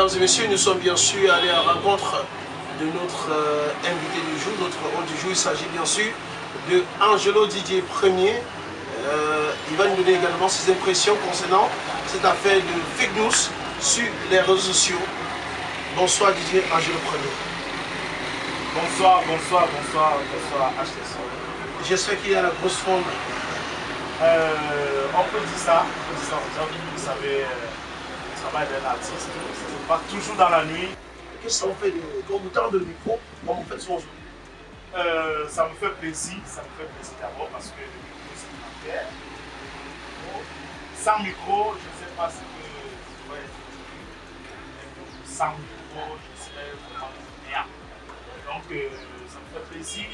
Mesdames et messieurs, nous sommes bien sûr allés à la rencontre de notre euh, invité du jour, notre hôte du jour. Il s'agit bien sûr de Angelo Didier Premier. Euh, il va nous donner également ses impressions concernant cette affaire de fake news sur les réseaux sociaux. Bonsoir Didier Angelo Premier. Bonsoir, bonsoir, bonsoir, bonsoir HTS. J'espère qu'il y a la grosse forme. Euh, on peut dire ça, on peut dire ça vous savez, euh, travail d'un artiste, c'est pas toujours dans la nuit. Qu'est-ce qu'on fait de, vous tend le micro, comme vous faites souvent euh, Ça me fait plaisir, ça me fait plaisir d'abord parce que le micro c'est une affaire. Sans micro, je ne sais pas ce que je pourrais être. Sans micro, je serais vraiment bien. Donc euh, ça me fait plaisir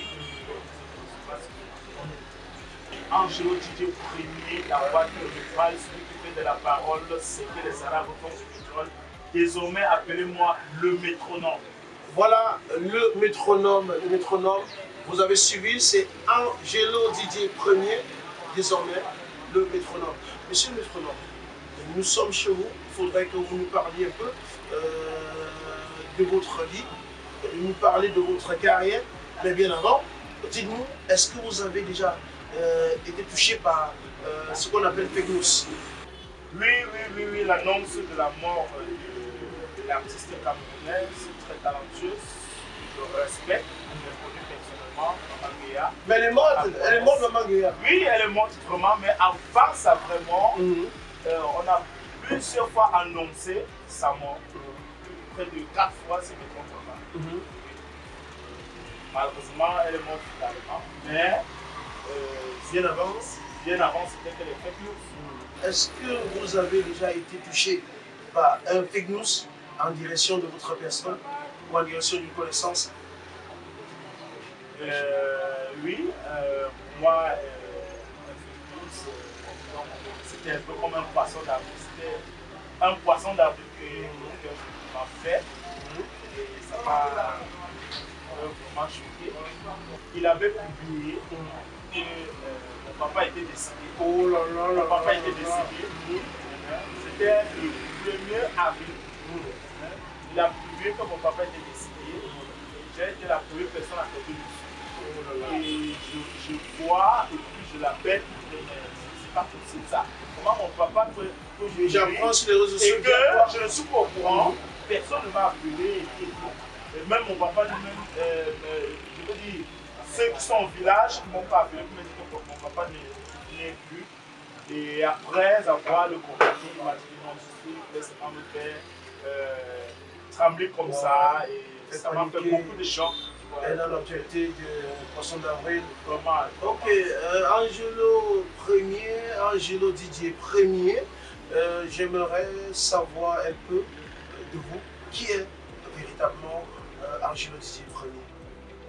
de Didier Premier, de Val, celui qui fait la parole, c'est que les Arabes font du pétrole. Désormais, appelez-moi le métronome. Voilà le métronome. Le métronome, vous avez suivi, c'est Angelo Didier Premier, désormais le métronome. Monsieur le métronome, nous sommes chez vous. Il faudrait que vous nous parliez un peu euh, de votre vie, nous parler de votre carrière. Mais bien avant, dites-nous, est-ce que vous avez déjà euh, été touché par euh, ce qu'on appelle fake news Oui, oui, oui, oui, l'annonce de la mort de, de l'artiste camerounaise, très talentueuse, je respecte, je l'ai connue personnellement, Maman Guéa. Mais elle est morte, elle est morte, Maman Guéa. Oui, elle est morte vraiment, mais avant ça vraiment, Mhm. euh, on a plusieurs fois annoncé sa mort. Près de quatre fois, si je ne me trompe pas. Malheureusement, elle est morte finalement. Mais euh, Bien avant, bien avant, c'était que les fake news. Est-ce que vous avez déjà été touché par un fake news en direction de votre personne ou en direction d'une connaissance? Euh, oui, euh, moi, euh, euh, c'était un peu comme un poisson d'avril. C'était un poisson d'avril que, que m'a fait. Et ça m'a euh, vraiment choqué. Il avait publié que euh, mon papa était décédé. Oh là là Mon papa était décédé. C'était le 1er avril. Il a publié que mon papa était décédé. J'ai été la première personne à tomber dessus. Et je, je vois, et puis je l'appelle, c'est pas possible ça. Comment mon papa peut, peut J'apprends sur les réseaux et sociaux. que je ne suis pas au courant, personne ne m'a appelé. Et. Et même mon papa lui-même, euh, euh, je veux dire, ceux qui sont au village ne m'ont pas appelé pour me dire que mon papa n'est plus. Et après avoir le contacté, il m'a dit non, je suis, laisse-moi me faire euh, trembler comme ça. Et ça m'a fait beaucoup de chocs. Et dans l'actualité du poisson d'avril. Vraiment. Ok, euh, Angelo Premier, Angelo Didier Premier, euh, j'aimerais savoir un peu de vous qui est véritablement Angelo Didier Premier?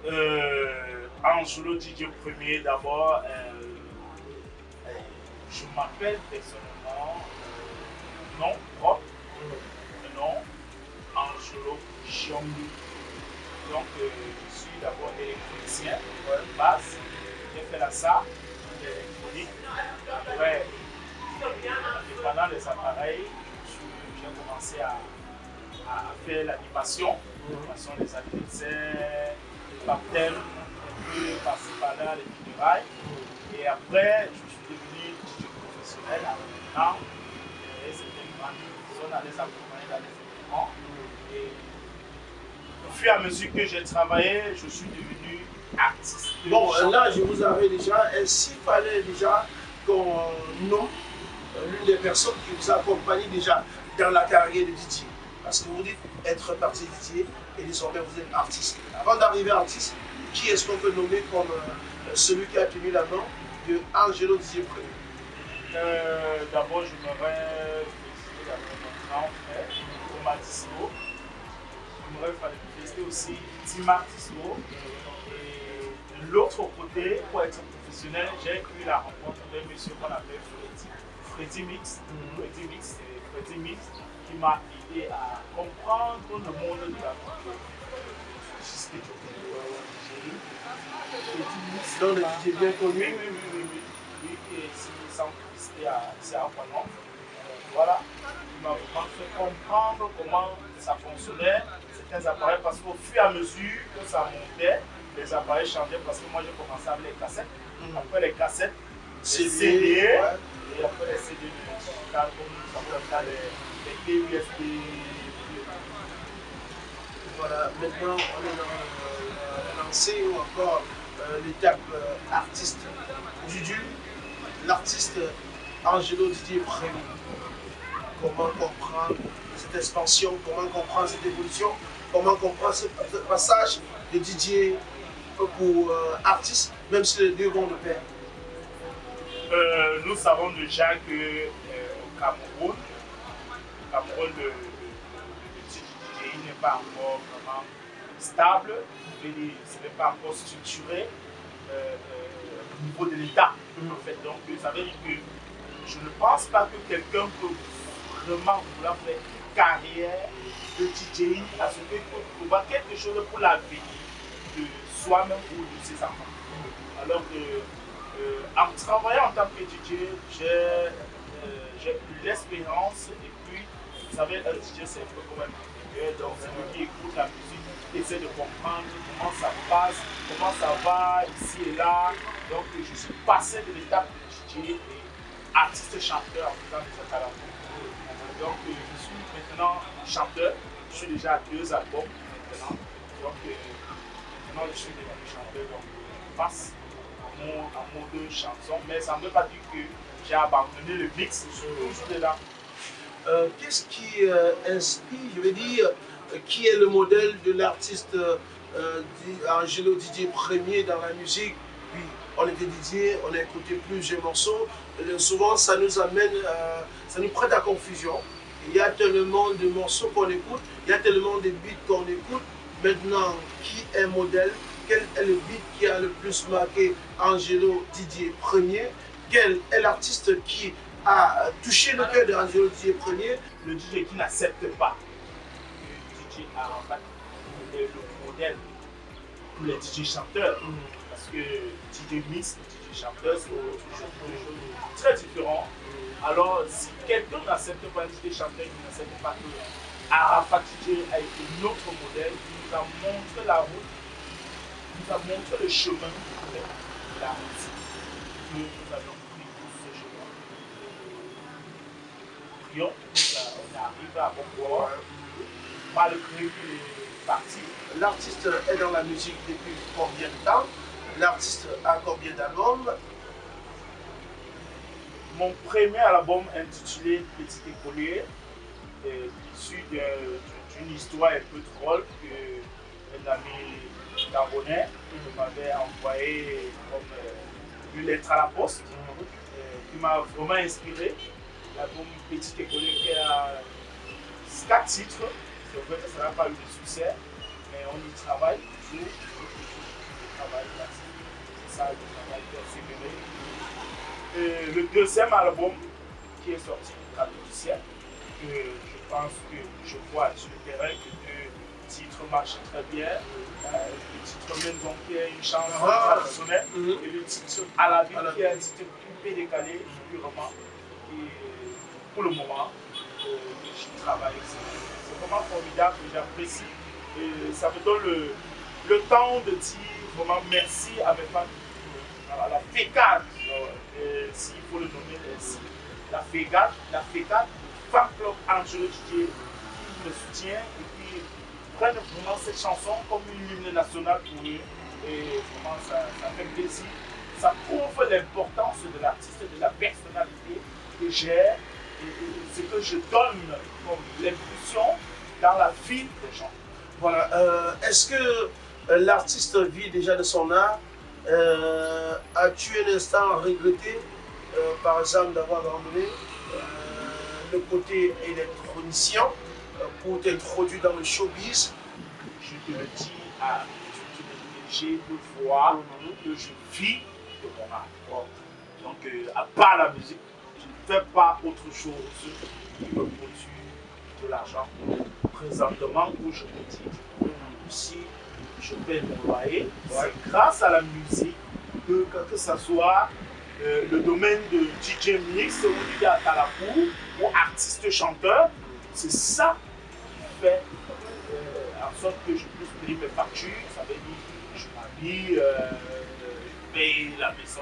Euh, Angelo Didier Premier, d'abord, euh, euh, je m'appelle personnellement euh, nom propre, le nom Angelo Chiombi. Donc, euh, je suis d'abord électricien de base. J'ai fait la SA, l'électronique. Après, pendant les appareils, j'ai commencé à, à faire l'animation, l'animation des anniversaires, les baptêmes, un par-ci par-là, les funérailles. Et après, je suis devenu DJ professionnel à. Et c'était une grande personne à les accompagner dans les événements. Et au fur et à mesure que j'ai travaillé, je suis devenu artiste. Bon, euh, là, je vous avais déjà, est-ce qu'il fallait déjà qu'on nomme euh, l'une des personnes qui vous a accompagné déjà dans la carrière de Didier Parce que vous dites être parti et désormais vous êtes artiste. Avant d'arriver artiste, qui est-ce qu'on peut nommer comme euh, celui qui a tenu la main de Angelo Premier? Euh, D'abord, je voudrais féliciter mon grand frère, Thomas Tislo. J'aimerais féliciter aussi Tima. Et de l'autre côté, pour être professionnel, j'ai eu la rencontre d'un monsieur qu'on appelle Freddy. Freddy Mix. Freddy Mix, c'est Freddy Mix qui m'a aidé à comprendre le monde de la culture. Jusqu'à. Donc le Didier bien connu. oui, oui, oui, oui. Oui, et à c'est à Aquanon. Voilà. m'a vraiment fait comprendre comment ça fonctionnait, certains appareils, parce qu'au fur et à mesure que ça montait, les appareils changeaient parce que moi j'ai commencé avec les cassettes. Mhm. Après les cassettes, CD, CD, ouais. et après les CD ça s'appelle ça, USB. Voilà, maintenant on est dans euh, lancé ou encore euh, l'étape euh, artiste. Aujourd'hui, l'artiste Angelo Didier Prémy. Comment comprendre cette expansion, comment comprendre cette évolution, comment comprendre ce, passage de Didier pour euh, artiste, même si les deux vont de pair? Nous savons déjà que au Cameroun, au Cameroun, le, le, le DJI n'est pas encore vraiment stable, ce n'est pas encore structuré euh, euh, au niveau de l'État. En fait, donc, ça veut dire que je ne pense pas que quelqu'un peut vraiment vouloir faire une carrière de DJI à ce qu'il faut trouver quelque chose pour la vie de soi-même ou de ses enfants. Alors que euh, en travaillant en tant que DJ, j'ai euh, eu l'expérience et vous savez, un DJ c'est un peu comme un donc c'est lui qui écoute la musique, essaie de comprendre comment ça passe, comment ça va ici et là. Donc je suis passé de l'étape de DJ et artiste chanteur en faisant des acapellas. Donc euh, je suis maintenant chanteur, je suis déjà à deux albums maintenant. Donc euh, maintenant je suis devenu chanteur, donc à mon, à mon deux chansons, mais ça ne veut pas dire que j'ai abandonné le mix, je suis toujours dedans. Euh, Qu'est-ce qui euh, inspire, je veux dire, euh, qui est le modèle de l'artiste Angelo Didier premier dans la musique? Puis on était Didier, on a écouté plusieurs morceaux. Souvent, ça nous amène, ça nous prête à confusion. Il y a tellement de morceaux qu'on écoute, il y a tellement de beats qu'on écoute. Maintenant, qui est modèle? Quel est le beat qui a le plus marqué Angelo Didier premier Quel est l'artiste qui a touché le cœur d'Angelo Didier premier Le DJ qui n'accepte pas que DJ Arafat est le modèle pour les DJ chanteurs. Parce que DJ mix et DJ chanteur, c'est toujours choses très différentes. Alors, si quelqu'un n'accepte pas DJ chanteur, qui n'accepte pas que Arafat DJ a été notre modèle, il nous a montré la route, il nous a montré le chemin de la musique. Que nous avons pris pour ce chemin. Prions, on arrive à port, malgré les partis L'artiste est dans la musique depuis combien de temps? L'artiste a combien d'albums? Mon premier album intitulé Petit écolier est issu d'une histoire un peu drôle que un ami gabonais m'avait envoyé comme euh, une lettre à la poste euh, qui m'a vraiment inspiré. L'album Petit qui a quatre titres. C'est vrai que ça n'a pas eu de succès, mais on y travaille toujours. On travaille. C'est ça le travail persévéré. Le deuxième album qui est sorti le 4 du siècle, que je pense que je vois sur le terrain que deux titres marchent très bien. Euh, le titre Maison qui est une chanson Ah. traditionnelle et le titre À la vie À la qui est un titre un peu décalé, purement. Et le moment, euh, je travaille. C'est vraiment formidable, j'apprécie. Et ça me donne le, le temps de dire vraiment merci à mes fans voilà, la FECAD, euh, s'il faut le nommer ainsi. La FECAD, la FECAD, Fan Club Angelo qui me soutient et qui prennent vraiment cette chanson comme une hymne nationale pour eux. Et vraiment, ça, ça fait plaisir. Ça prouve l'importance de l'artiste, de la personnalité que j'ai et, et ce que je donne comme l'impulsion dans la vie des gens. Voilà. euh, Est-ce que euh, l'artiste vit déjà de son art Euh, As-tu un instant regretté, euh, par exemple, d'avoir abandonné le côté électronicien pour t'introduire dans le showbiz? Je te le dis à les ONG de voir que je vis de mon art. Donc, à part la musique, fais pas autre chose qui me produit de l'argent. Présentement, où je me dis, si je paie mon loyer, c'est grâce à la musique que, que, que ce soit euh, le domaine de DJ Mix ou DJ Atalakou ou artiste chanteur, c'est ça qui fait euh, en sorte que je puisse payer mes factures. Ça veut dire je m'habille, euh, je paye la maison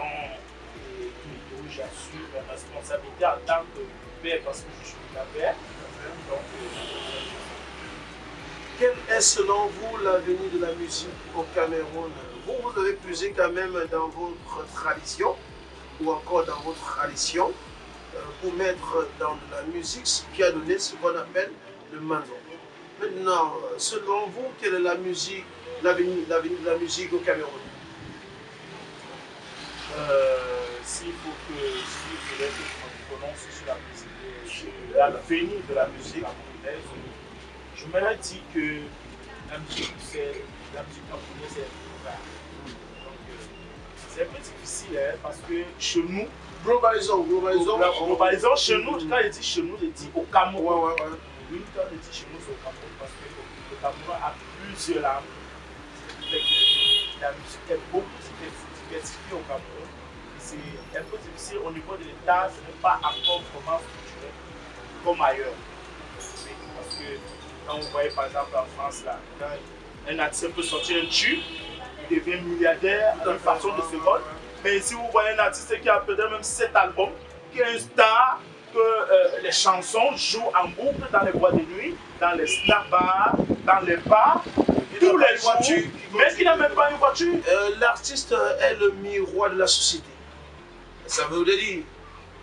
j'assume mes responsabilités en tant que père parce que je suis la père. Donc, quel est selon vous l'avenir de la musique au Cameroun? Vous, vous avez puisé quand même dans votre tradition, ou encore dans votre tradition, euh, pour mettre dans la musique ce qui a donné ce qu'on appelle le manzo. Maintenant, selon vous, quelle est la musique, l'avenir de la musique au Cameroun? Euh, S'il faut que, si je me prononce sur la musique, l'avenir de la musique camerounaise, je me dit que la musique, la musique camerounaise, c'est Donc, euh, c'est un peu difficile hein, parce que chez nous, globalisons, globalisons. Globalisons chez nous, quand il dit chez nous, il dit au Cameroun. Ouais, ouais, ouais. Oui, quand il dit chez nous, c'est au Cameroun parce que le Cameroun a plusieurs langues. La musique est beaucoup diversifiée au Cameroun. C'est un peu difficile au niveau de l'État, ce n'est pas encore vraiment structuré comme ailleurs. Parce que quand vous voyez par exemple en France, là, quand un artiste peut sortir un tube, il devient milliardaire d'une façon de seconde. Mais si vous voyez un artiste qui a peut-être même 7 albums, qui est un star, que euh, les chansons jouent en boucle dans les boîtes de nuit, dans les snack bars, dans les bars, tous les voitures, mais qui n'a même pas une voiture? Euh, l'artiste est le miroir de la société. Ça veut dire,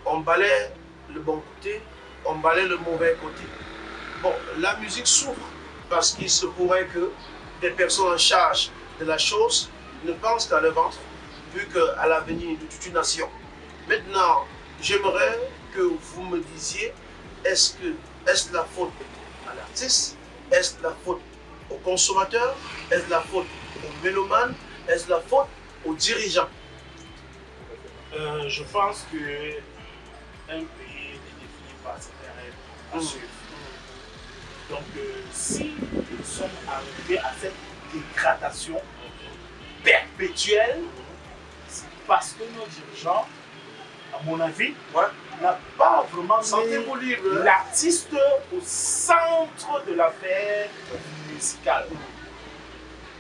on balaie le bon côté, on balaie le mauvais côté. Bon, la musique souffre parce qu'il se pourrait que des personnes en charge de la chose ne pensent qu'à le ventre, vu qu'à l'avenir de toute une nation. Maintenant, j'aimerais que vous me disiez, est-ce que est-ce la faute à l'artiste? Est-ce la faute au consommateur? Est-ce la faute au mélomane? Est-ce la faute aux dirigeants euh, Je pense que un pays est défini par ses règles à suivre. Donc, euh, si nous sommes arrivés à cette dégradation perpétuelle, c'est parce que nos dirigeants, à mon avis, n'ont pas vraiment mis l'artiste au centre de l'affaire musicale.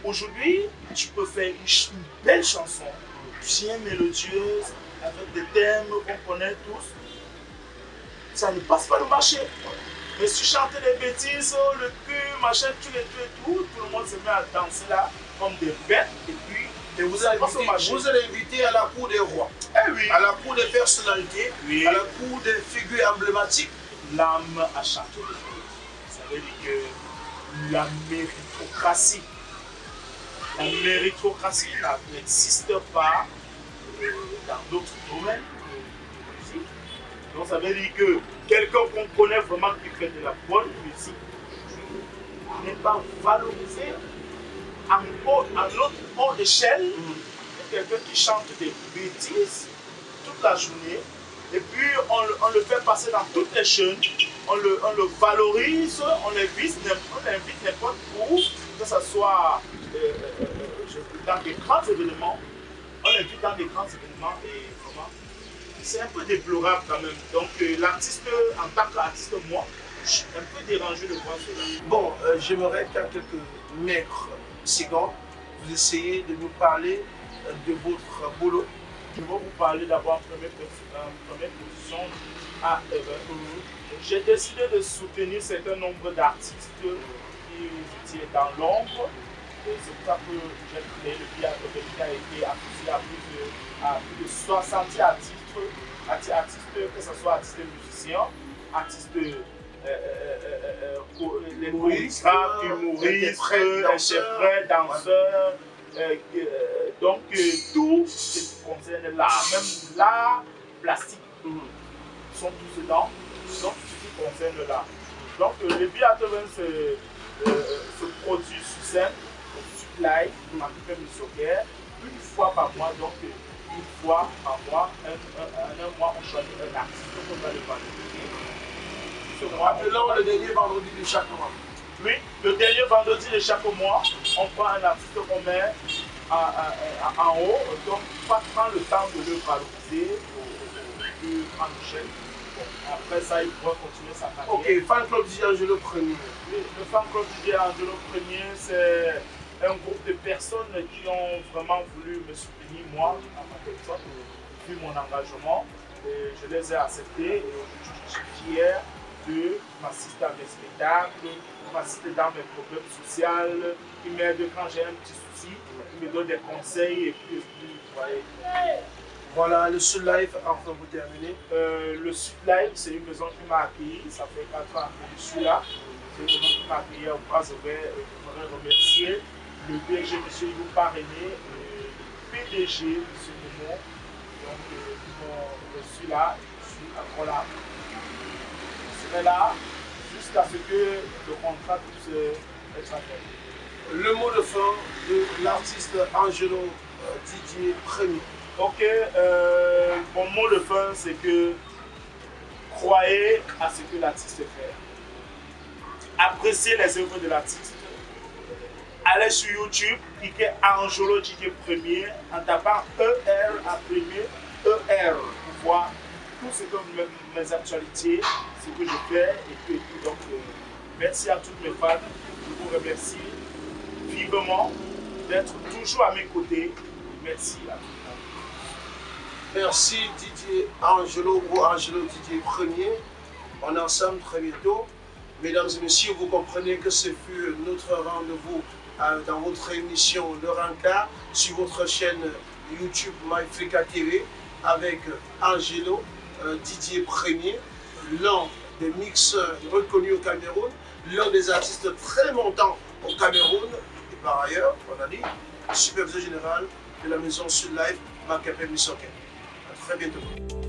Aujourd'hui, tu peux faire une, belle chanson, bien mélodieuse, avec des thèmes qu'on connaît tous. Ça ne passe pas le marché. Mais si tu chantais des bêtises, le cul, machin, tout et tout et tout, tout le monde se met à danser là comme des bêtes et puis et vous, allez inviter, vous allez inviter à la cour des rois, eh oui. à la cour des personnalités, à la cour des figures emblématiques. L'âme a chanté Ça veut dire que la méritocratie, méritocratie n'existe pas euh, dans d'autres domaines donc ça veut dire que quelqu'un qu'on connaît vraiment qui fait de la bonne musique n'est pas valorisé à, notre haute échelle. Quelqu'un qui chante des bêtises toute la journée et puis on, le fait passer dans toutes les chaînes, on le, valorise, on l'invite n'importe où, que ce soit euh, euh, dans des grands événements, on l'invite dans des grands événements et c'est un peu déplorable quand même. Donc euh, l'artiste, en tant qu'artiste, moi, je suis un peu dérangé de voir cela. Bon, euh, j'aimerais qu'à quelques maigres secondes, vous essayez de nous parler euh, de votre boulot. Je vais vous parler d'abord en première, position à J'ai décidé de soutenir un certain nombre d'artistes qui étaient dans l'ombre. C'est pour ça que j'ai créé le piano qui a été associé à plus de, à plus de 60 artistes artistes, que ce soit artistes musiciens, artistes euh, euh, euh, les humoristes, interprètes, danseurs. donc tout ce qui concerne l'art, même l'art plastique, sont tous dedans, donc tout ce qui concerne l'art. Donc le biathlon se, se produit sur scène, live, ma une fois par mois. Donc une fois par mois, un, un, un, mois, on choisit un artiste qu'on va le valoriser. Ce mois, Appelons le dernier vendredi de chaque mois. Oui, le dernier vendredi de chaque mois, on prend un artiste qu'on met en haut, donc pas prendre le temps de le valoriser au plus grande après ça, il pourra continuer sa carrière. Ok, fan club DJ Angelo Premier. Le fan club DJ Angelo Premier, c'est un groupe de personnes qui ont vraiment voulu me soutenir, moi, en tant que personne, vu mon engagement. Et je les ai acceptés et aujourd'hui, je suis fier de m'assister à mes spectacles, m'assister dans mes problèmes sociaux, qui m'aide quand j'ai un petit souci, qui me donne des conseils et puis, vous voyez. Voilà, le Sud Life, enfin vous terminez. Euh, le Sud Life, c'est une maison qui m'a accueilli, ça fait 4 ans que je suis là. C'est une maison qui m'a accueilli au et je voudrais remercier le DG, M. Yves Parrainé, le PDG, M. Momo, donc, euh, qui m'ont reçu là, je suis encore là. Je serai là jusqu'à ce que le contrat puisse être fait. Le mot de fin de l'artiste Angelo euh, Didier Premier. Ok, euh, mon mot de fin, c'est que croyez à ce que l'artiste fait. Appréciez les œuvres de l'artiste. Allez sur YouTube, cliquez Angelo Didier Premier en tapant ER à premier, ER pour voir tout ce que mes, actualités, ce que je fais et puis, Donc, euh, merci à toutes mes fans. Je vous remercie vivement d'être toujours à mes côtés. Merci à tous. Merci Didier Angelo ou Angelo Didier Premier. On est ensemble très bientôt. Mesdames et messieurs, vous comprenez que ce fut notre rendez-vous euh, dans votre émission Le Ranka sur votre chaîne YouTube MyFrica TV avec Angelo euh, Didier Premier, l'un des mixeurs reconnus au Cameroun, l'un des artistes très montants au Cameroun et par ailleurs, on a dit, superviseur général de la maison Sud Life, Macapé Missoké. Très bientôt.